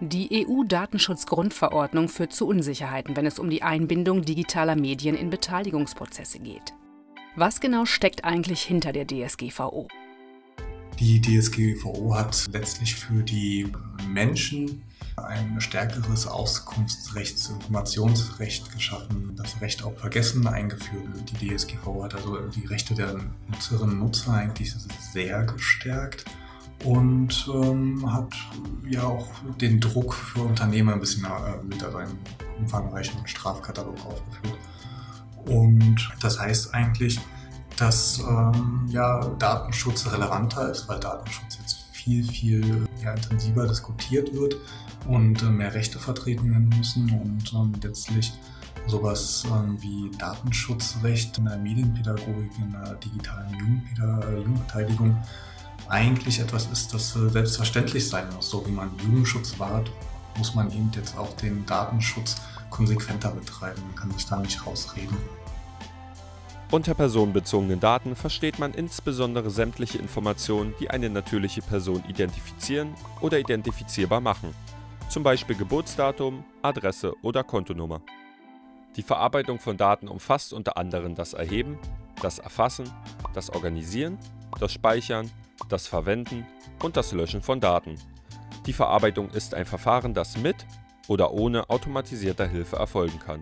Die EU-Datenschutzgrundverordnung führt zu Unsicherheiten, wenn es um die Einbindung digitaler Medien in Beteiligungsprozesse geht. Was genau steckt eigentlich hinter der DSGVO? Die DSGVO hat letztlich für die Menschen ein stärkeres Auskunftsrecht, Informationsrecht geschaffen, das Recht auf Vergessen eingeführt. Die DSGVO hat also die Rechte der Nutzerinnen und Nutzer eigentlich sehr gestärkt und ähm, hat ja auch den Druck für Unternehmen ein bisschen erhöht, also einen umfangreichen Strafkatalog aufgeführt. Und das heißt eigentlich, dass ähm, ja, Datenschutz relevanter ist, weil Datenschutz jetzt viel, viel ja, intensiver diskutiert wird und äh, mehr Rechte vertreten werden müssen und ähm, letztlich sowas ähm, wie Datenschutzrecht in der Medienpädagogik, in der digitalen äh, Jugendbeteiligung eigentlich etwas ist, das äh, selbstverständlich sein muss. So wie man Jugendschutz wahrt, muss man eben jetzt auch den Datenschutz konsequenter betreiben. Man kann sich da nicht rausreden. Unter personenbezogenen Daten versteht man insbesondere sämtliche Informationen, die eine natürliche Person identifizieren oder identifizierbar machen, zum Beispiel Geburtsdatum, Adresse oder Kontonummer. Die Verarbeitung von Daten umfasst unter anderem das Erheben, das Erfassen, das Organisieren, das Speichern, das Verwenden und das Löschen von Daten. Die Verarbeitung ist ein Verfahren, das mit oder ohne automatisierter Hilfe erfolgen kann.